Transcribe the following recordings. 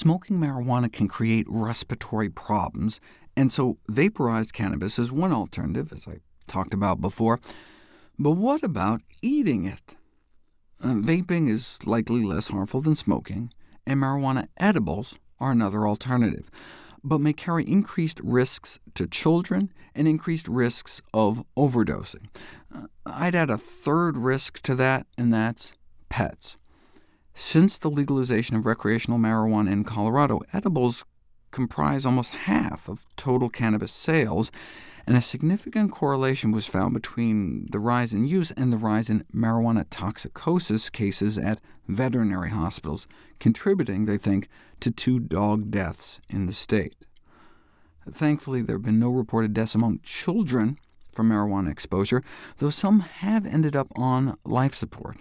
Smoking marijuana can create respiratory problems, and so vaporized cannabis is one alternative, as I talked about before. But what about eating it? Uh, vaping is likely less harmful than smoking, and marijuana edibles are another alternative, but may carry increased risks to children and increased risks of overdosing. Uh, I'd add a third risk to that, and that's pets. Since the legalization of recreational marijuana in Colorado, edibles comprise almost half of total cannabis sales, and a significant correlation was found between the rise in use and the rise in marijuana toxicosis cases at veterinary hospitals, contributing, they think, to two dog deaths in the state. Thankfully, there have been no reported deaths among children from marijuana exposure, though some have ended up on life support,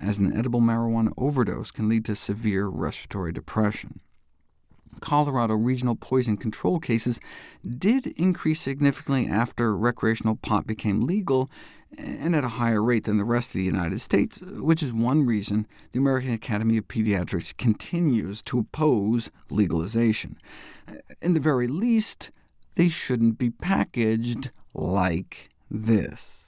as an edible marijuana overdose can lead to severe respiratory depression. Colorado regional poison control cases did increase significantly after recreational pot became legal, and at a higher rate than the rest of the United States, which is one reason the American Academy of Pediatrics continues to oppose legalization. In the very least, they shouldn't be packaged like this.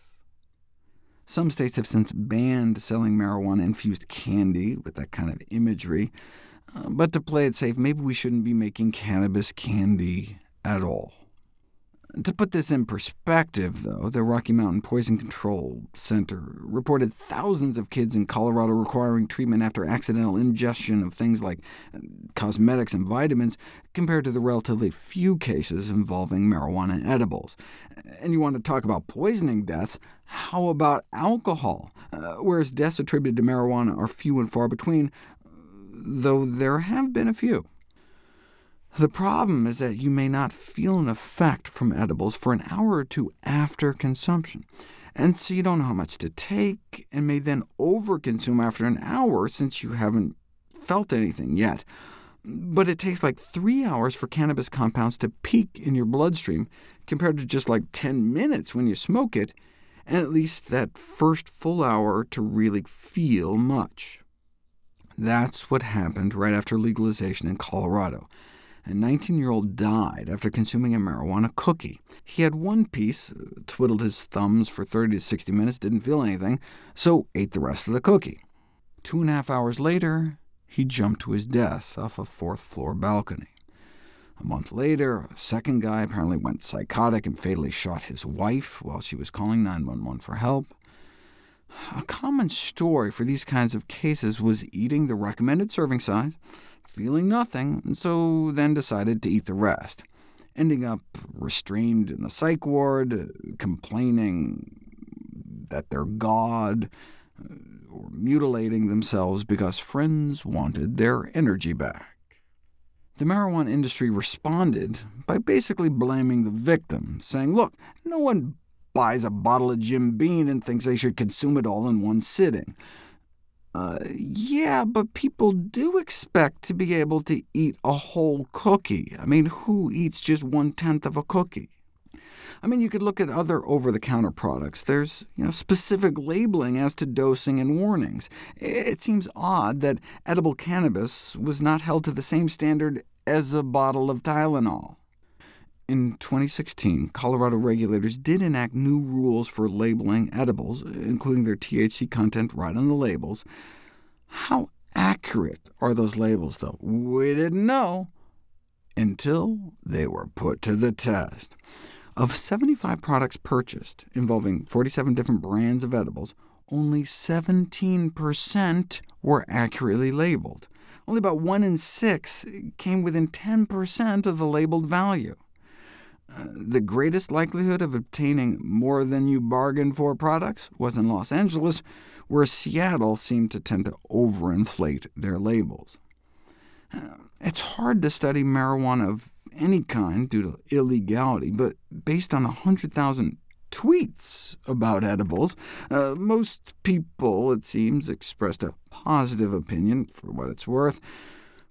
Some states have since banned selling marijuana-infused candy with that kind of imagery, uh, but to play it safe, maybe we shouldn't be making cannabis candy at all. To put this in perspective, though, the Rocky Mountain Poison Control Center reported thousands of kids in Colorado requiring treatment after accidental ingestion of things like uh, cosmetics and vitamins, compared to the relatively few cases involving marijuana edibles. And you want to talk about poisoning deaths, how about alcohol? Uh, whereas deaths attributed to marijuana are few and far between, though there have been a few. The problem is that you may not feel an effect from edibles for an hour or two after consumption, and so you don't know how much to take, and may then overconsume after an hour since you haven't felt anything yet. But it takes like three hours for cannabis compounds to peak in your bloodstream, compared to just like 10 minutes when you smoke it, and at least that first full hour to really feel much. That's what happened right after legalization in Colorado. A 19-year-old died after consuming a marijuana cookie. He had one piece, uh, twiddled his thumbs for 30 to 60 minutes, didn't feel anything, so ate the rest of the cookie. Two and a half hours later, he jumped to his death off a fourth-floor balcony. A month later, a second guy apparently went psychotic and fatally shot his wife while she was calling 911 for help. A common story for these kinds of cases was eating the recommended serving size, feeling nothing, and so then decided to eat the rest, ending up restrained in the psych ward, complaining that they're God, uh, or mutilating themselves because friends wanted their energy back. The marijuana industry responded by basically blaming the victim, saying, look, no one buys a bottle of Jim Beam and thinks they should consume it all in one sitting. Uh, yeah, but people do expect to be able to eat a whole cookie. I mean, who eats just one-tenth of a cookie? I mean, you could look at other over-the-counter products. There's you know, specific labeling as to dosing and warnings. It seems odd that edible cannabis was not held to the same standard as a bottle of Tylenol. In 2016, Colorado regulators did enact new rules for labeling edibles, including their THC content right on the labels. How accurate are those labels, though? We didn't know until they were put to the test. Of 75 products purchased, involving 47 different brands of edibles, only 17% were accurately labeled. Only about 1 in 6 came within 10% of the labeled value the greatest likelihood of obtaining more than you bargained for products was in Los Angeles, where Seattle seemed to tend to overinflate their labels. It's hard to study marijuana of any kind due to illegality, but based on 100,000 tweets about edibles, uh, most people, it seems, expressed a positive opinion, for what it's worth.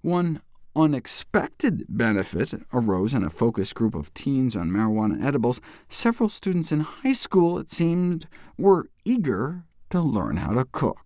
One unexpected benefit arose in a focus group of teens on marijuana edibles. Several students in high school, it seemed, were eager to learn how to cook.